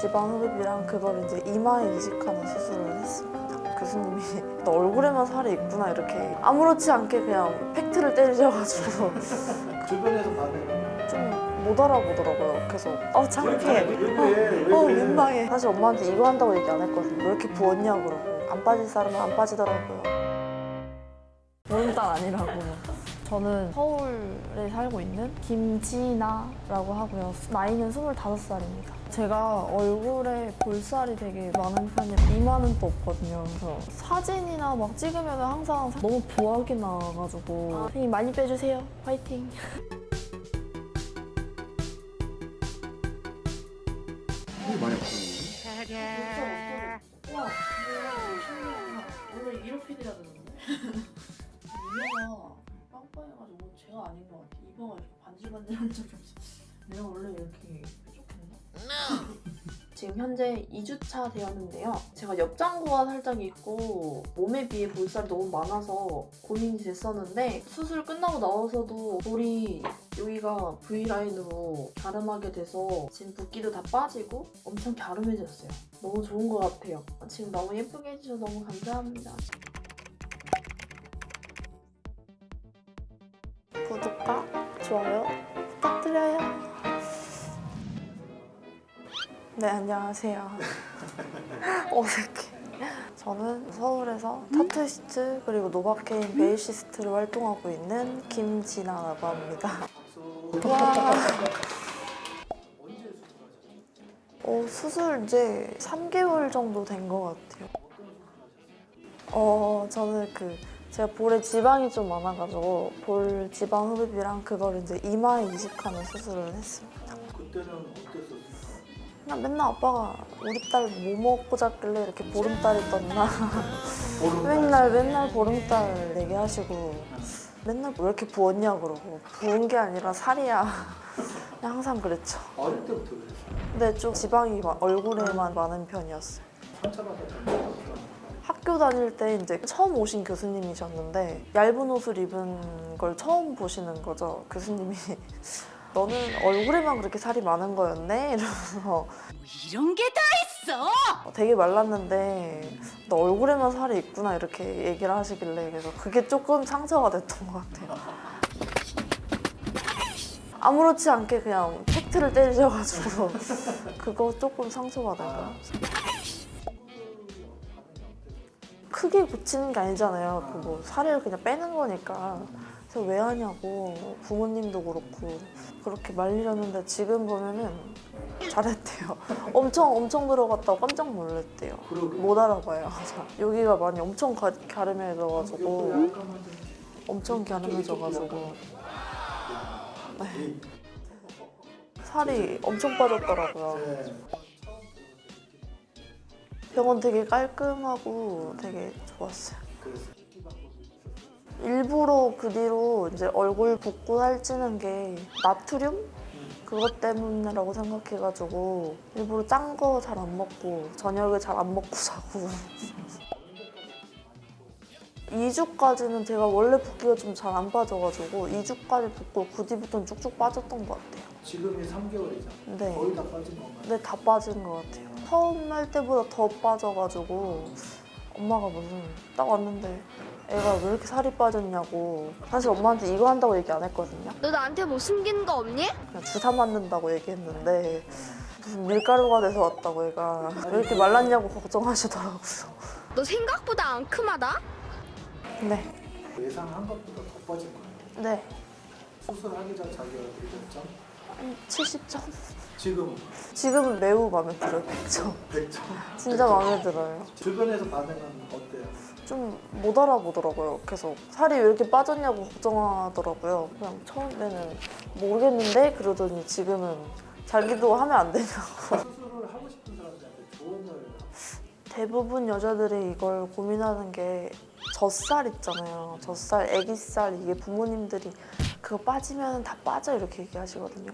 지방 흡입이랑 그걸 이제 이마에 이식하는 수술을 했습니다. 교수님이 너 얼굴에만 살이 있구나 이렇게 아무렇지 않게 그냥 팩트를 때리셔가지고 주변에서 반응은 좀못 알아보더라고요. 계속 어 창피해. 왜어 그래? 민망해. 사실 엄마한테 이거 한다고 얘기 안 했거든요. 왜 이렇게 부었냐 그러고 안 빠질 사람은 안 빠지더라고요. 보름달 아니라고. 저는 서울에 살고 있는 김지나라고 하고요. 나이는 25살입니다. 제가 얼굴에 볼살이 되게 많은 편이에요. 이마는 또 없거든요. 그래서 사진이나 막 찍으면 항상 너무 부하게 나와가지고 선생님 많이 빼주세요. 화이팅. 많이 아프네. 원래 이렇게 돼야 되는데 이마가 빵빵해가지고 제가 아닌 것 같아 이마가 이렇게 반질반질한 적이 없어 내가 원래 이렇게? 지금 현재 2주차 되었는데요. 제가 옆장구가 살짝 있고 몸에 비해 볼살이 너무 많아서 고민이 됐었는데 수술 끝나고 나와서도 볼이 여기가 V라인으로 갸름하게 돼서 지금 붓기도 다 빠지고 엄청 갸름해졌어요. 너무 좋은 것 같아요. 지금 너무 예쁘게 해주셔서 너무 감사합니다. 구독과 좋아요. 네, 안녕하세요. 어색해. 저는 서울에서 타투이스트 그리고 노바케인 베이시스트로 활동하고 있는 김진아라고 합니다. 와. 어, 수술 이제 3개월 정도 된 것 같아요. 어, 저는 그 제가 볼에 지방이 좀 많아가지고 볼 지방 흡입이랑 그걸 이제 이마에 이식하는 수술을 했습니다. 그때는 어땠었어요? 그냥 맨날 아빠가 우리 딸 뭐 먹고 잤길래 이렇게 보름달이 떴나 맨날 맨날 보름달 얘기하시고 맨날 왜 이렇게 부었냐 그러고 부은 게 아니라 살이야 그냥 항상 그랬죠. 어릴 때부터 그랬어요. 근데 좀 지방이 막 얼굴에만 많은 편이었어요. 학교 다닐 때 이제 처음 오신 교수님이셨는데 얇은 옷을 입은 걸 처음 보시는 거죠. 교수님이 너는 얼굴에만 그렇게 살이 많은 거였네 이러면서 이런 게 다 있어? 되게 말랐는데 너 얼굴에만 살이 있구나 이렇게 얘기를 하시길래 그래서 그게 조금 상처가 됐던 것 같아요. 아무렇지 않게 그냥 팩트를 때리셔가지고 그거 조금 상처받아요. 크게 고치는 게 아니잖아요. 그 뭐 살을 그냥 빼는 거니까. 그래서 왜 하냐고 부모님도 그렇고 그렇게 말리셨는데 지금 보면은 잘했대요. 엄청 엄청 들어갔다고 깜짝 놀랐대요. 못 알아봐요. 여기가 많이 엄청 가, 어, 갸름해져가지고 엄청 갸름해져가지고 네. 살이 엄청 빠졌더라고요. 네. 병원 되게 깔끔하고 되게 좋았어요. 일부러 그 뒤로 이제 얼굴 붓고 살찌는 게 나트륨? 그것 때문이라고 생각해가지고 일부러 짠 거 잘 안 먹고 저녁에 잘 안 먹고 자고 2주까지는 제가 원래 붓기가 좀 잘 안 빠져가지고 2주까지 붓고 그 뒤부터는 쭉쭉 빠졌던 것 같아요. 지금이 3개월이잖아. 네. 거의 다 빠진 건가요? 근데 다 빠진 것 같아요. 처음 할 때보다 더 빠져가지고 엄마가 무슨 딱 왔는데 애가 왜 이렇게 살이 빠졌냐고 사실 엄마한테 이거 한다고 얘기 안 했거든요. 너 나한테 뭐 숨기는 거 없니? 그냥 주사 맞는다고 얘기했는데 무슨 밀가루가 돼서 왔다고 애가 왜 이렇게 말랐냐고 걱정하시더라고요. 너 생각보다 앙큼하다? 네, 예상한 것보다 더 빠진 거예요. 네, 수술하기 전 자기가 몇 점? 한 70점? 지금 지금은 매우 마음에 들어요, 100점. 100점. 진짜 마음에 들어요. 주변에서 반응은 어때요? 좀 못 알아보더라고요. 계속 살이 왜 이렇게 빠졌냐고 걱정하더라고요. 그냥 처음에는 모르겠는데 그러더니 지금은 자기도 하면 안 되냐고. 수술을 하고 싶은 사람들한테 조언을 대부분 여자들이 이걸 고민하는 게 젖살 있잖아요. 젖살, 애기살 이게 부모님들이 그거 빠지면 다 빠져 이렇게 얘기하시거든요.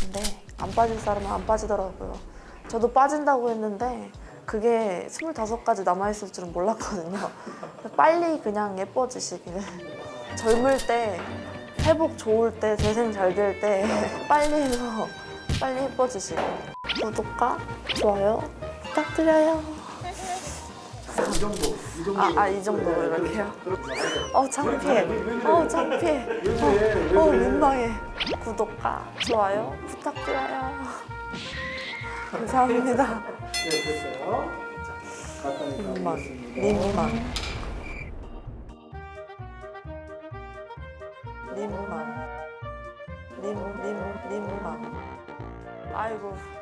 근데 안 빠질 사람은 안 빠지더라고요. 저도 빠진다고 했는데 그게 25가지 남아있을 줄은 몰랐거든요. 빨리 그냥 예뻐지시길. 젊을 때, 회복 좋을 때, 재생 잘 될 때 빨리 해서 빨리 예뻐지시길. 구독과 좋아요 부탁드려요. 이 정도, 이 정도. 아, 아, 이 정도로 네, 이렇게요? 어 창피해. 어 창피해. 어 그래? 민망해. 구독과 좋아요 부탁드려요. 감사합니다. 네, 됐어요. 자, 가까이 민망. 민망. 민망. 민, 민, 민망. 아이고.